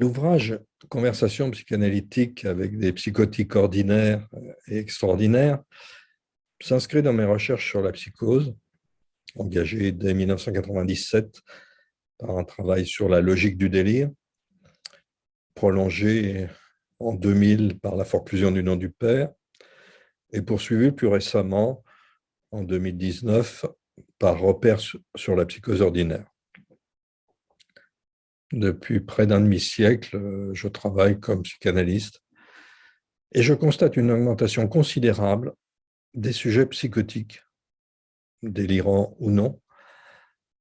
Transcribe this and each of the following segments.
L'ouvrage Conversation psychanalytique avec des psychotiques ordinaires et extraordinaires s'inscrit dans mes recherches sur la psychose, engagées dès 1997 par un travail sur la logique du délire, prolongé en 2000 par la forclusion du nom du père, et poursuivi plus récemment en 2019 par repère sur la psychose ordinaire. Depuis près d'un demi-siècle, je travaille comme psychanalyste et je constate une augmentation considérable des sujets psychotiques, délirants ou non,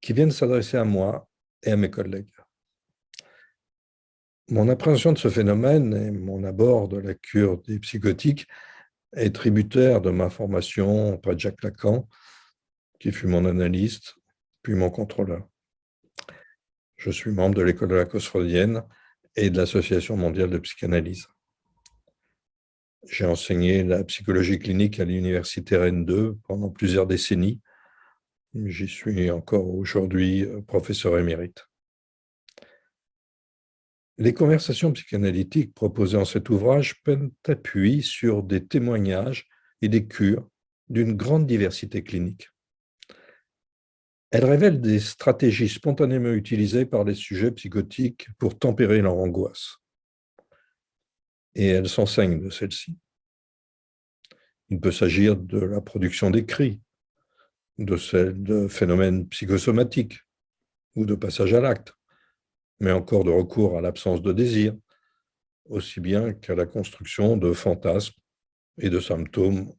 qui viennent s'adresser à moi et à mes collègues. Mon appréhension de ce phénomène et mon abord de la cure des psychotiques est tributaire de ma formation auprès de Jacques Lacan, qui fut mon analyste, puis mon contrôleur. Je suis membre de l'école de la cause et de l'Association mondiale de psychanalyse. J'ai enseigné la psychologie clinique à l'Université Rennes 2 pendant plusieurs décennies. J'y suis encore aujourd'hui euh, professeur émérite. Les conversations psychanalytiques proposées en cet ouvrage prennent appui sur des témoignages et des cures d'une grande diversité clinique. Elles révèlent des stratégies spontanément utilisées par les sujets psychotiques pour tempérer leur angoisse. Et elles s'enseignent de celles-ci. Il peut s'agir de la production d'écrits, de de phénomènes psychosomatiques ou de passage à l'acte, mais encore de recours à l'absence de désir, aussi bien qu'à la construction de fantasmes et de symptômes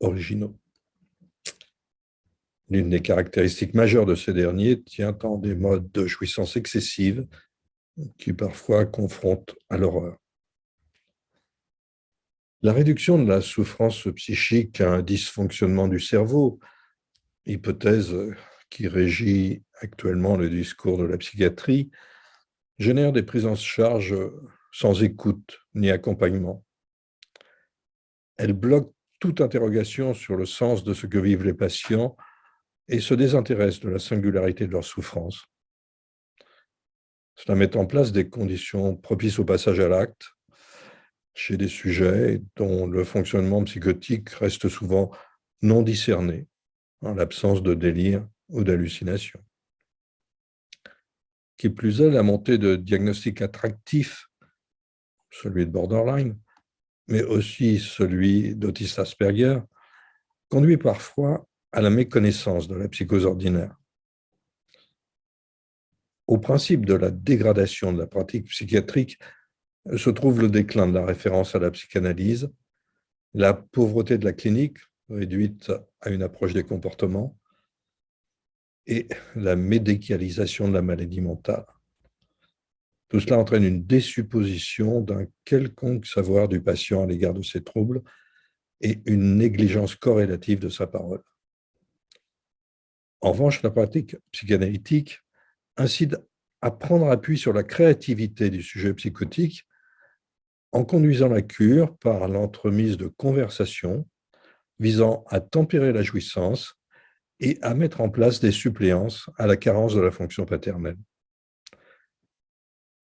originaux. L'une des caractéristiques majeures de ces derniers tient en des modes de jouissance excessive qui parfois confrontent à l'horreur. La réduction de la souffrance psychique à un dysfonctionnement du cerveau, hypothèse qui régit actuellement le discours de la psychiatrie, génère des prises en charge sans écoute ni accompagnement. Elle bloque toute interrogation sur le sens de ce que vivent les patients et se désintéresse de la singularité de leur souffrance. Cela met en place des conditions propices au passage à l'acte chez des sujets dont le fonctionnement psychotique reste souvent non discerné en l'absence de délire ou d'hallucination. Qui plus est, la montée de diagnostics attractifs, celui de borderline, mais aussi celui d'autiste Asperger, conduit parfois à la méconnaissance de la psychose ordinaire. Au principe de la dégradation de la pratique psychiatrique se trouve le déclin de la référence à la psychanalyse, la pauvreté de la clinique, réduite à une approche des comportements, et la médicalisation de la maladie mentale. Tout cela entraîne une désupposition d'un quelconque savoir du patient à l'égard de ses troubles et une négligence corrélative de sa parole. En revanche, la pratique psychanalytique incite à prendre appui sur la créativité du sujet psychotique en conduisant la cure par l'entremise de conversations visant à tempérer la jouissance et à mettre en place des suppléances à la carence de la fonction paternelle.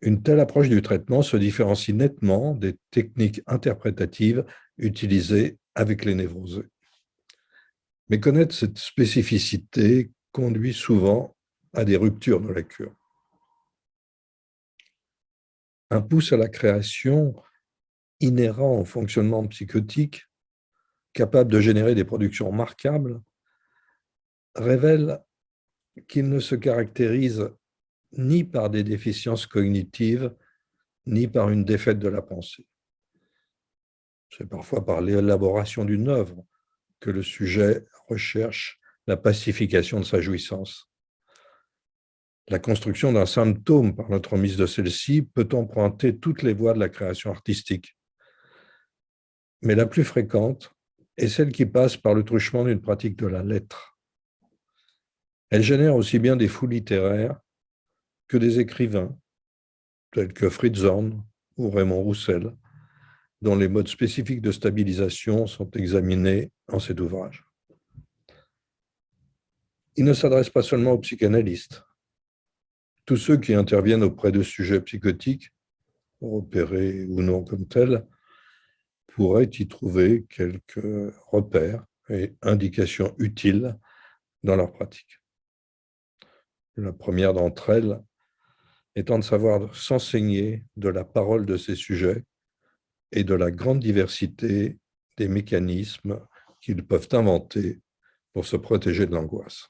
Une telle approche du traitement se différencie nettement des techniques interprétatives utilisées avec les névrosés. Mais connaître cette spécificité conduit souvent à des ruptures de la cure. Un pouce à la création inhérent au fonctionnement psychotique, capable de générer des productions remarquables, révèle qu'il ne se caractérise ni par des déficiences cognitives, ni par une défaite de la pensée. C'est parfois par l'élaboration d'une œuvre que le sujet recherche la pacification de sa jouissance. La construction d'un symptôme par l'entremise de celle-ci peut emprunter toutes les voies de la création artistique. Mais la plus fréquente est celle qui passe par le truchement d'une pratique de la lettre. Elle génère aussi bien des fous littéraires que des écrivains, tels que Fritz Horn ou Raymond Roussel, dont les modes spécifiques de stabilisation sont examinés en cet ouvrage. Il ne s'adresse pas seulement aux psychanalystes. Tous ceux qui interviennent auprès de sujets psychotiques repérés ou non comme tels, pourraient y trouver quelques repères et indications utiles dans leur pratique. La première d'entre elles étant de savoir s'enseigner de la parole de ces sujets et de la grande diversité des mécanismes qu'ils peuvent inventer pour se protéger de l'angoisse.